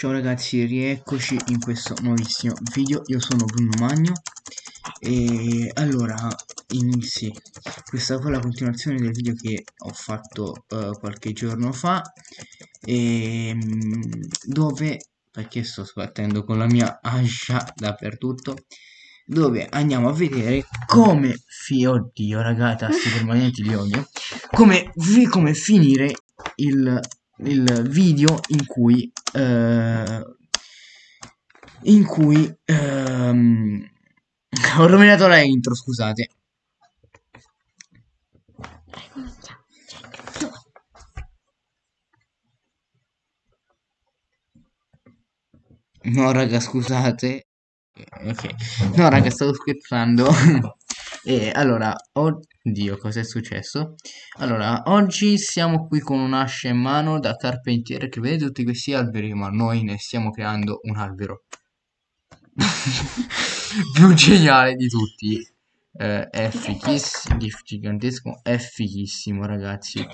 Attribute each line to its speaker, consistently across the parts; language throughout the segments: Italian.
Speaker 1: Ciao ragazzi, rieccoci in questo nuovissimo video, io sono Bruno Magno e allora, inizi, questa qua la continuazione del video che ho fatto uh, qualche giorno fa e, um, dove, perché sto sbattendo con la mia ascia dappertutto dove andiamo a vedere come, fi oddio ragazzi, tasti permanenti di odio, come, come finire il il video in cui uh, in cui um, ho rovinato la intro scusate. No raga scusate. Ok. No raga stavo scherzando e allora oddio cosa è successo? Allora oggi siamo qui con un'ascia in mano da carpentiere che vede tutti questi alberi ma noi ne stiamo creando un albero. Più geniale di tutti. Eh, è fighissimo gigantesco è fighissimo ragazzi.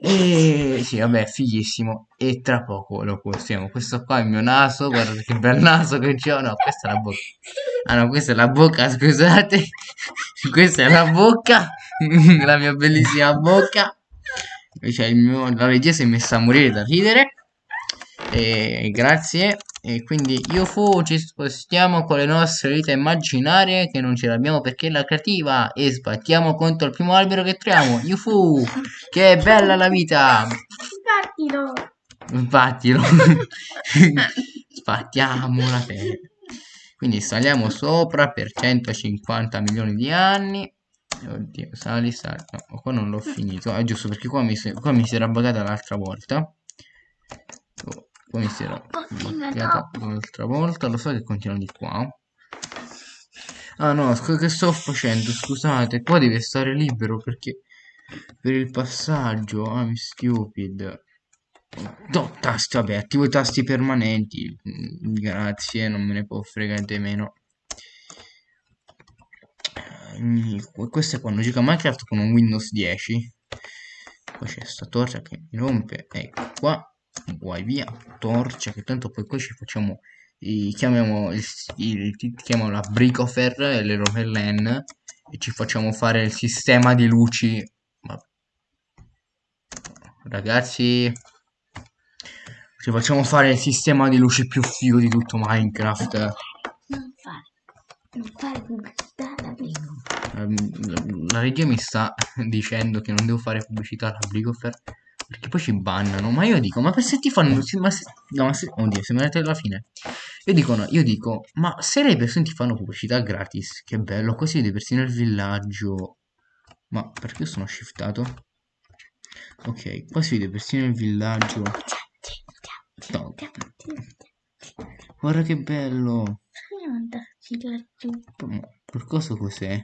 Speaker 1: E sì vabbè è fighissimo e tra poco lo postiamo. Questo qua è il mio naso guarda che bel naso che c'ho. No questa è la bocca ah no questa è la bocca scusate. Questa è la bocca. La mia bellissima bocca. Cioè il mio la regia si è messa a morire da ridere. E grazie. E quindi io fu ci spostiamo con le nostre vite immaginarie che non ce l'abbiamo perché è la creativa e sbattiamo contro il primo albero che troviamo. Yufu che bella la vita.
Speaker 2: Sbattilo.
Speaker 1: Sbattilo. Sbattiamo la terra quindi saliamo sopra per 150 milioni di anni. Oddio sali sali. No qua non l'ho finito. È giusto perché qua mi, qua mi si era buggata l'altra volta. Oh poi mi si era bloccata un'altra volta. Lo so che continua di qua. Ah no che sto facendo? Scusate qua deve stare libero perché per il passaggio ah mi stupid no tasti vabbè attivo i tasti permanenti. Mm, grazie non me ne può fregare meno. Questo è quando gioca Minecraft con un Windows 10 poi c'è sta torcia che mi rompe ecco qua vai via torcia che tanto poi qui ci facciamo i, chiamiamo il, il, chiamiamo la bricofer e le rovellen e ci facciamo fare il sistema di luci. Ma... ragazzi ci facciamo fare il sistema di luci più figo di tutto minecraft
Speaker 2: non fare non fare pubblicità alla
Speaker 1: bricofer la regia mi sta dicendo che non devo fare pubblicità alla bricofer perché poi ci bannano. Ma io dico, ma se ti fanno... Ma se, no, ma se, oddio, siamo andati alla fine. Io dico, no, io dico, ma se le persone ti fanno pubblicità gratis, che bello, così vedi persino il villaggio. Ma perché sono shiftato? Ok, qua si vede persino il villaggio. No. Guarda che bello. Per cosa cos'è?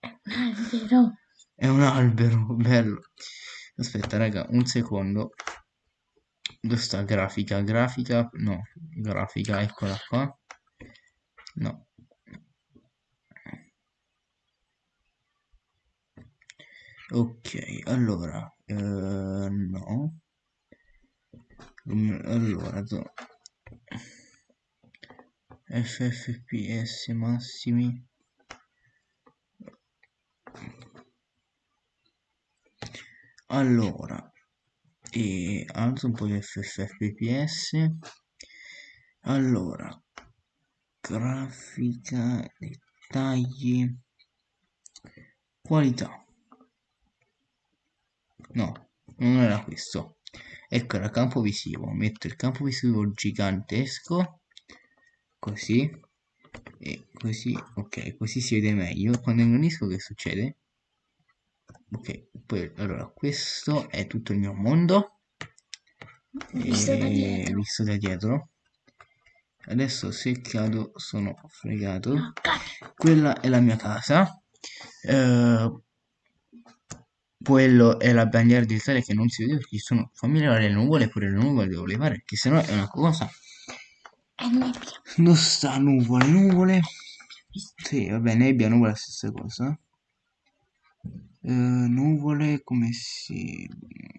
Speaker 2: È un albero.
Speaker 1: È un albero, bello. Aspetta, raga, un secondo. Dove sta grafica? Grafica? No, grafica, eccola qua. No. Ok, allora, eh, no. Allora, FFPS massimi. Allora e alzo un po' di fps allora grafica dettagli. Qualità. No non era questo ecco era campo visivo. Metto il campo visivo gigantesco così e così ok così si vede meglio. Quando ingrannisco che succede? Ok poi allora questo è tutto il mio mondo.
Speaker 2: Visto da dietro,
Speaker 1: visto da dietro. adesso se cado sono fregato. Quella è la mia casa. Eh, quello è la bandiera d'Italia che non si vede perché sono familiari le nuvole pure le nuvole devo levare perché sennò è una cosa
Speaker 2: è nebbia.
Speaker 1: Non sta nuvole nuvole. Sì vabbè nebbia nuvole è la stessa cosa. Eh, nuvole come si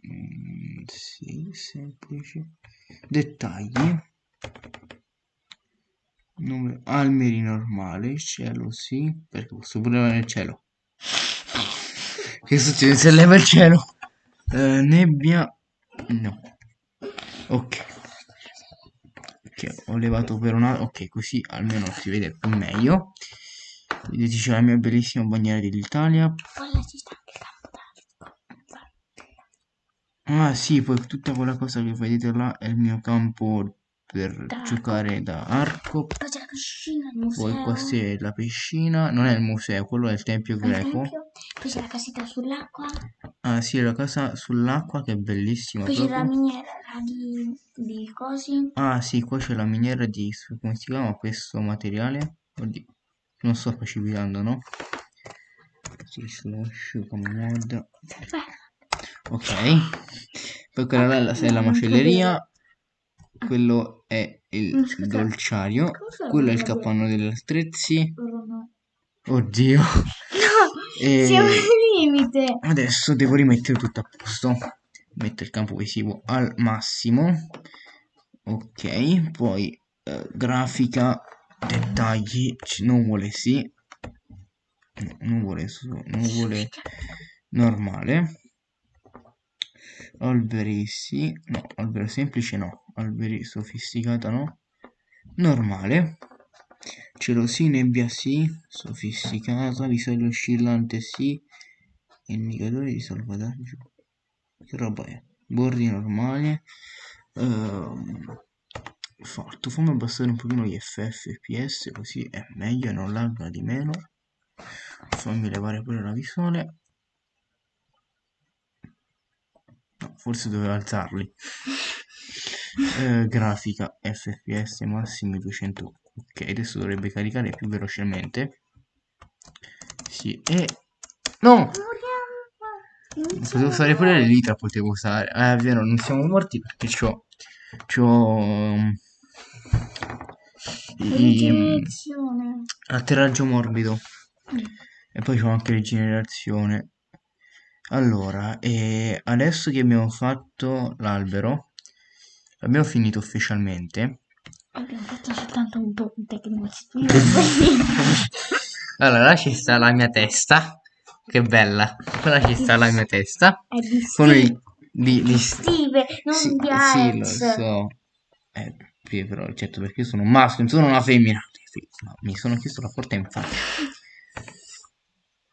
Speaker 1: mm, sì, semplice dettagli. Numero, alberi normale, cielo sì, perché posso pure il cielo. Che succede se leva il cielo? Eh, nebbia, no. Ok. Ok, ho levato per una... Ok, così almeno si vede più meglio. Vedete c'è la mia bellissima bandiera dell'Italia.
Speaker 2: Il
Speaker 1: Ah sì, poi tutta quella cosa che vedete là è il mio campo per
Speaker 2: Da arco.
Speaker 1: giocare da arco.
Speaker 2: Poi c'è la piscina, il
Speaker 1: Poi
Speaker 2: museo.
Speaker 1: questa è la piscina, non è il museo, quello è il tempio
Speaker 2: il
Speaker 1: greco.
Speaker 2: tempio. Poi c'è la casetta sull'acqua.
Speaker 1: Ah sì, è la casa sull'acqua che è bellissima
Speaker 2: Poi c'è la miniera di, di cosi.
Speaker 1: Ah sì, qua c'è la miniera di, come si chiama questo materiale? Oddio, non sto precipitando, no? Sì, slash come mod. Ok. Poi quella là è la- macelleria. Quello è il
Speaker 2: scusa.
Speaker 1: dolciario. Quello è il capanno degli attrezzi. Oddio. E-
Speaker 2: siamo al limite.
Speaker 1: Adesso devo rimettere tutto a posto. Metto il campo visivo al massimo. Ok, poi eh, grafica, dettagli, c- nuvole sì. No, nuvole su, nuvole normale. Alberi sì, no, albero semplice no, alberi sofisticata no. Normale. Cielo sì, nebbia sì, sofisticata, visuale oscillante sì, indicatore di salvataggio. Che roba è? Bordi normali. Ehm, fatto, fammi abbassare un pochino gli FF FPS così è meglio e non lagga di meno. Fammi levare pure la visuale. No, forse dovevo alzarli. Eh, grafica FPS massimi 200. Ok, adesso dovrebbe caricare più velocemente. Sì, e... No! Potevo usare pure le litra, potevo usare. Eh, è vero, non siamo morti perché c'ho... C'ho... i-
Speaker 2: Rigenerazione.
Speaker 1: atterraggio morbido.
Speaker 2: Mm.
Speaker 1: E poi c'ho anche rigenerazione. Allora, e adesso che abbiamo fatto l'albero, l'abbiamo finito ufficialmente.
Speaker 2: Abbiamo fatto soltanto un ponte che non si
Speaker 1: Allora, là ci sta la mia testa. Che bella. Là ci sta la mia testa.
Speaker 2: È di
Speaker 1: Con
Speaker 2: Steve.
Speaker 1: i... Di, di,
Speaker 2: Steve, non
Speaker 1: sì,
Speaker 2: di
Speaker 1: sì, lo
Speaker 2: Alex.
Speaker 1: so. Eh, sì, però, certo, perché io sono un maschio, non sono una femmina. Sì, ma mi sono chiesto la porta in faccia.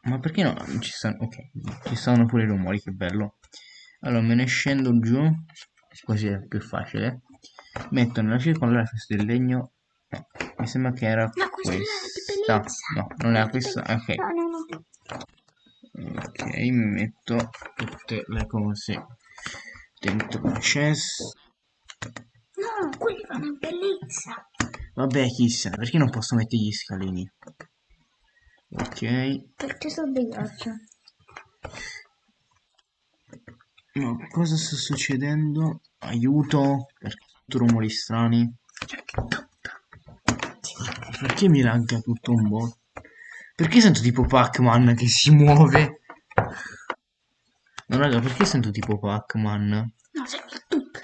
Speaker 1: Ma perché no? Non Ci stanno, ok, ci stanno pure i rumori, che bello. Allora, me ne scendo giù, così è più facile. Metto nella circolare questo del legno. No, mi sembra che era
Speaker 2: Ma questa.
Speaker 1: No, non era questa. Ok.
Speaker 2: No, no, no.
Speaker 1: Ok, metto tutte le cose dentro la chest.
Speaker 2: No, quelli fanno bellezza.
Speaker 1: Vabbè, chissà, perché non posso mettere gli scalini? Ok,
Speaker 2: Perché sono dei ghiaccio.
Speaker 1: no, cosa sta succedendo? Aiuto, perché rumori strani. Perché mi lagga tutto un po'? Perché sento tipo Pac-Man che si muove? No, raga, perché sento tipo Pac-Man?
Speaker 2: No, sembra tutto.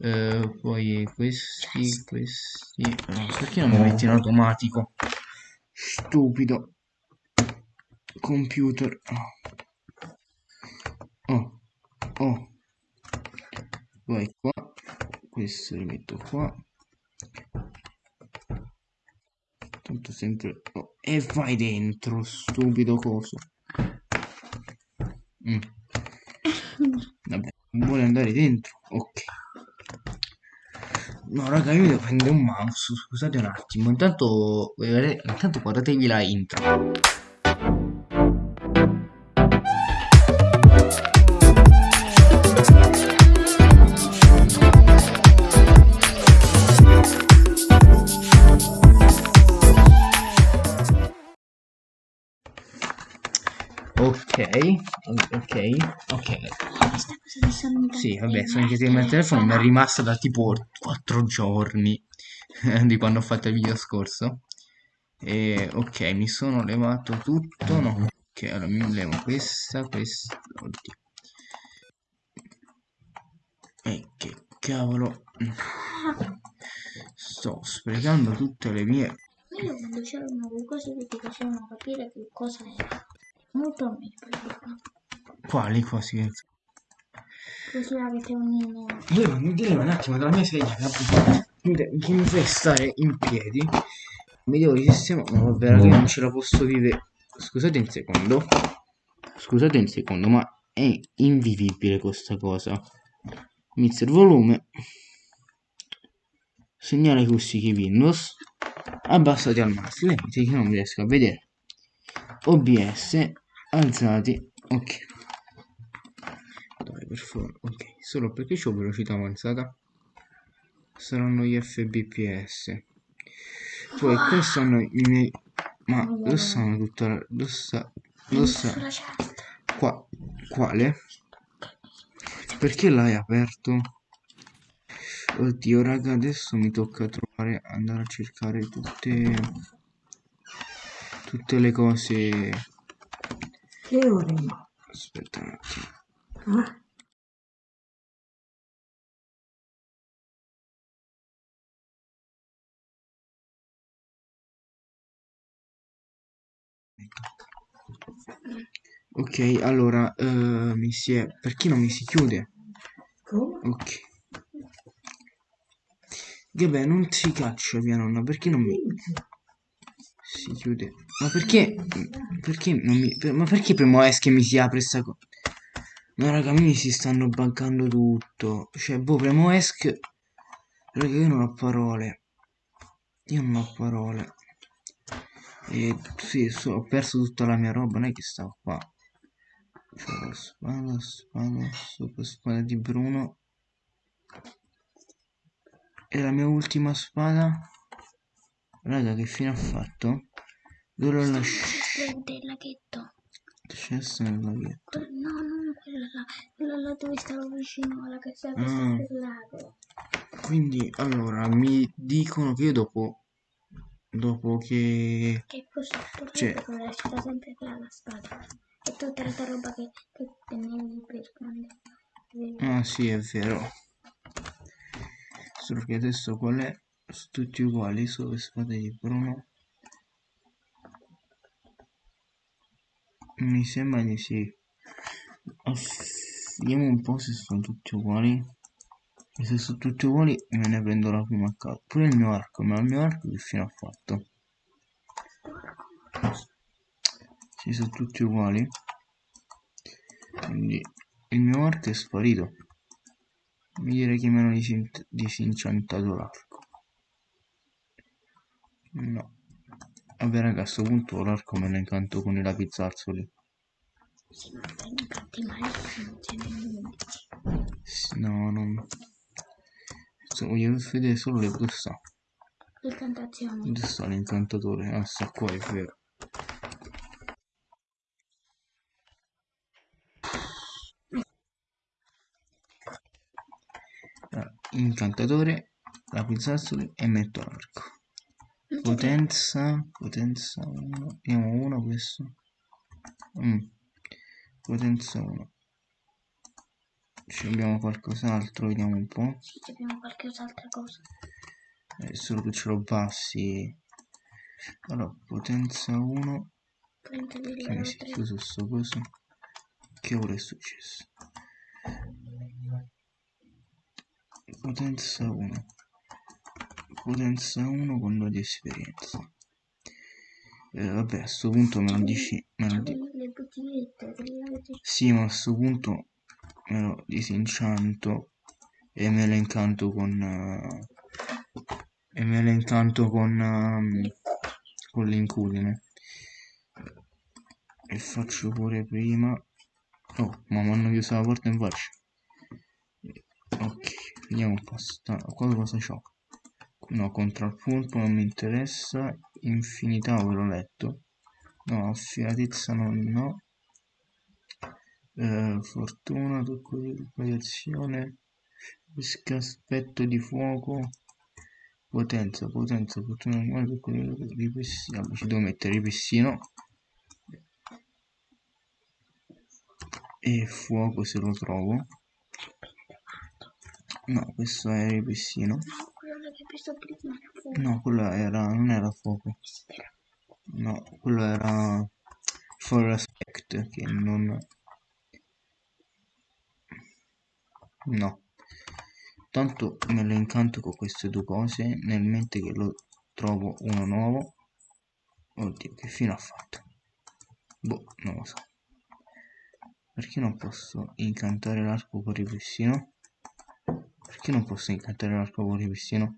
Speaker 1: Eh, poi questi, questi... no, perché non mi metti in automatico? Stupido. Computer. Oh. Oh. Vai qua. Questo lo metto qua. Tanto sempre... oh, E vai dentro, stupido coso. Mm. Vabbè, non vuole andare dentro. Ok. No, raga, io devo prendere un mouse. Scusate un attimo. Intanto, intanto guardatevi la intro. Ok, ok, ok.
Speaker 2: Questa cosa di sonno
Speaker 1: Sì, vabbè, sono anche il telefono mi è rimasta da tipo 4 giorni di quando ho fatto il video scorso. E ok, mi sono levato tutto. No, ok, allora mi levo questa, questa. Oddio. E che cavolo. sto sprecando tutte le mie
Speaker 2: Io quando c'erano quelle cose che ti facevano capire che cosa era. Molto meglio.
Speaker 1: Quali che
Speaker 2: Così mettevano in...
Speaker 1: io mi devo un attimo dalla mia sedia che mi che fai stare in piedi mi devo risistemare ma vabbè raga, non ce la posso vivere. Scusate un secondo. Scusate un secondo ma è invivibile questa cosa. Inizia il volume. Segnale acoustici Windows. Abbassati al massimo limiti che non riesco a vedere OBS alzati ok. Dai per favore ok. Solo perché ho velocità avanzata? Saranno gli fbps poi qua stanno i miei ma dove stanno tutta la dove sta
Speaker 2: Sulla chat.
Speaker 1: qua quale? Perché l'hai aperto? Oddio raga adesso mi tocca trovare andare a cercare tutte tutte le cose.
Speaker 3: Che ore?
Speaker 1: aspetta un attimo.
Speaker 3: Ah,
Speaker 1: ok allora eh, mi si è perché non mi si chiude? Ok. Vabbè non si caccia mia nonna perché non mi si chiude ma perché? Perché non mi per- ma perché premo es che mi si apre sta cosa ma raga mi si stanno buggando tutto. Cioè boh premo esc raga io non ho parole. Io non ho parole. E sì so- ho perso tutta la mia roba non è che stavo qua. La spada spada super spada di Bruno. E la mia ultima spada. Raga che fine ha fatto l'ho lasciata
Speaker 2: Del laghetto.
Speaker 1: Cesso nel laghetto.
Speaker 2: No, non quella là. Quella là dove stavo vicino alla casetta
Speaker 1: Mm.
Speaker 2: del lago.
Speaker 1: Quindi, allora, mi dicono che io dopo, dopo che...
Speaker 2: Che sotto
Speaker 1: Cioè-
Speaker 2: quella c'era sempre là la spada. E tutta l'altra roba che, che tenevi per quando...
Speaker 1: Ah sì, è vero. Solo che adesso qual è? Sono tutti uguali, solo le spade di Bruno. Mi sembra di sì. Aff- Vediamo un po' se sono tutti uguali. E se sono tutti uguali me ne prendo la prima a caso. Pure il mio arco, ma il mio arco che fine ha fatto? Sì, sono tutti uguali. Quindi il mio arco è sparito. Mi direi che mi hanno disin- disinciantato l'arco. No. Vabbè raga, a sto punto l'arco me lo incanto con i lapizzarzzoli.
Speaker 2: Sì, ma per non canti male non ce n'è niente.
Speaker 1: S- No, non... Cioè, voglio vedere solo le dove sta.
Speaker 2: Incantazioni.
Speaker 1: Dove sta l'incantatore? Ah, sta qua, è vero. Allora, incantatore, lapizzarzzoli e metto l'arco. Potenza, potenza 1, vediamo 1 questo. Mm. Potenza 1. Ci abbiamo qualcos'altro, vediamo un po'.
Speaker 2: Sì, abbiamo qualcos'altra cosa.
Speaker 1: Eh, solo che ce l'ho bassi. Allora, potenza 1. Che mi si è
Speaker 2: 30,3.
Speaker 1: chiuso sto coso. Che ora è successo? Potenza 1. Potenza 1 con 2 di esperienza. Eh, vabbè, a sto punto me lo dici. Me lo di-
Speaker 2: Le bottigliette delle
Speaker 1: Sì, ma a sto punto me lo disincianto e me lo incanto con... eh, e me lo incanto con... ehm, con l'incudine. E faccio pure prima... Oh, ma mi hanno chiuso la porta in faccia. Ok, vediamo un po'. Sta... Qua cosa c'ho? No, contrappunto non mi interessa. Infinità ve letto. No, affiatezza non no. Eh, fortuna, tocco di radiazione, pesca, aspetto di fuoco, potenza, potenza, fortuna animale, tocco di ripessino, Vabbè, ci devo mettere ripessino e fuoco se lo trovo. No, questo è ripessino.
Speaker 2: Quello preso prima era fuoco.
Speaker 1: No, quello era, non era fuoco. No, quello era for respect, che non... No. Tanto me lo incanto con queste due cose, nel mente che lo trovo uno nuovo. Oddio, che fine ha fatto? Boh, non lo so. Perché non posso incantare l'arco con ripristino? Perché non posso incantare l'arco con ripristino?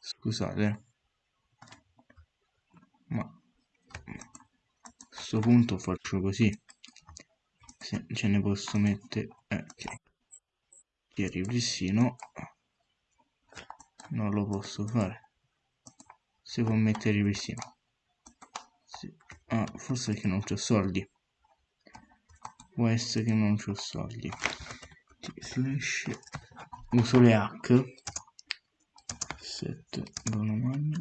Speaker 1: Scusate. Ma a questo punto faccio così. Se ce ne posso mettere... Eh, ok. Che ripristino. Non lo posso fare. Si può mettere ripristino. Sì. Ah, forse che non c'ho soldi. Può essere che non c'ho soldi. Slash. Uso le hack. 7 buona magna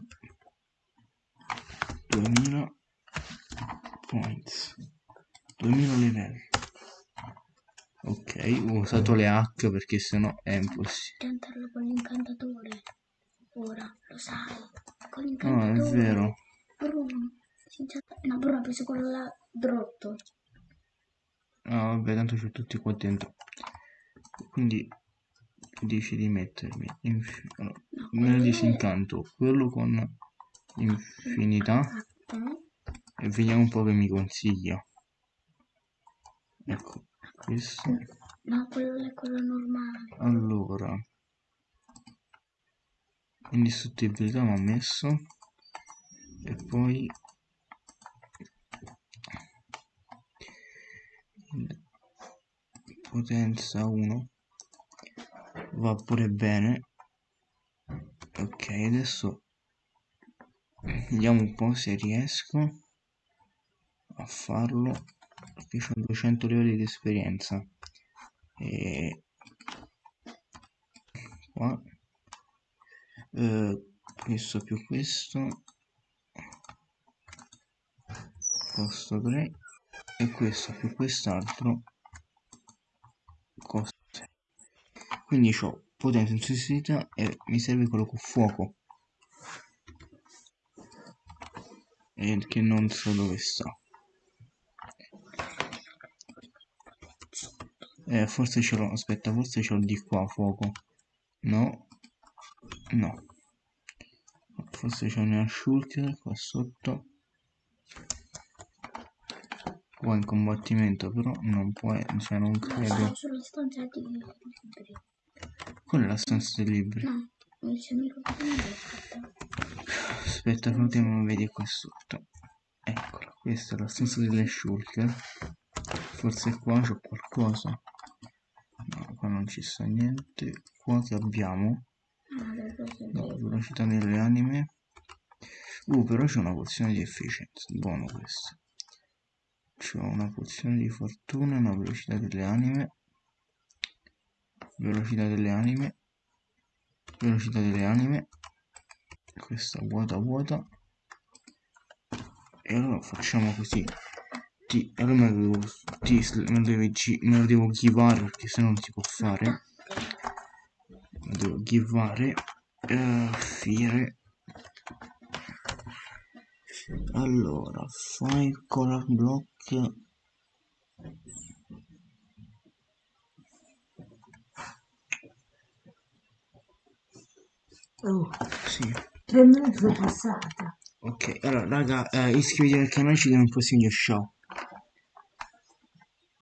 Speaker 1: 2000 points 2000 livelli ok ho usato le hack perché sennò è impossibile
Speaker 2: Tentarlo con l'incantatore. Ora, lo sai. Con
Speaker 1: no
Speaker 2: l'incantatore.
Speaker 1: è vero
Speaker 2: Bruno. No, Bruno ha preso quello là drotto.
Speaker 1: ah vabbè tanto c'ho tutti qua dentro quindi dici di mettermi inf- allora,
Speaker 2: No,
Speaker 1: me ne
Speaker 2: quello
Speaker 1: disincanto quello con infinità e vediamo un po' che mi consiglia. Ecco questo.
Speaker 2: No, quello è quello normale.
Speaker 1: allora. Indistruttibilità mi ha messo. E poi potenza 1 va pure bene. Ok adesso vediamo un po' se riesco a farlo. Perché ho 200 livelli di esperienza. E qua eh, questo più questo. Costa 3 e questo più quest'altro quindi ho potenza intensità e mi serve quello con fuoco. E che non so dove sta. Eh, forse ce l'ho aspetta forse ce l'ho di qua fuoco. No. No. Forse c'è una shulker qua sotto. Qua in combattimento però non può cioè non
Speaker 2: No,
Speaker 1: credo quella è la stanza dei libri.
Speaker 2: No, il suo amico che mi ha fatto.
Speaker 1: aspetta che ultimo vedi qua sotto. Eccola questa è la stanza delle shulker forse qua c'è qualcosa. No qua non ci sta niente. Qua che abbiamo?
Speaker 2: Ah,
Speaker 1: no,
Speaker 2: dire?
Speaker 1: velocità delle anime. Uh però c'è una pozione di efficienza. Buono questo. C'è una pozione di fortuna una velocità delle anime velocità delle anime. Velocità delle anime. Questa vuota vuota. E allora facciamo così. Ti, allora me lo devo, ti, me lo devi gi- me lo devo givare perché se no non si può fare. Me lo devo givare eh, fire. Allora fai color block
Speaker 3: Oh,
Speaker 1: sì.
Speaker 3: tre minuti sono passata.
Speaker 1: ok allora raga eh, iscrivetevi al canale ci vediamo nel prossimo ciao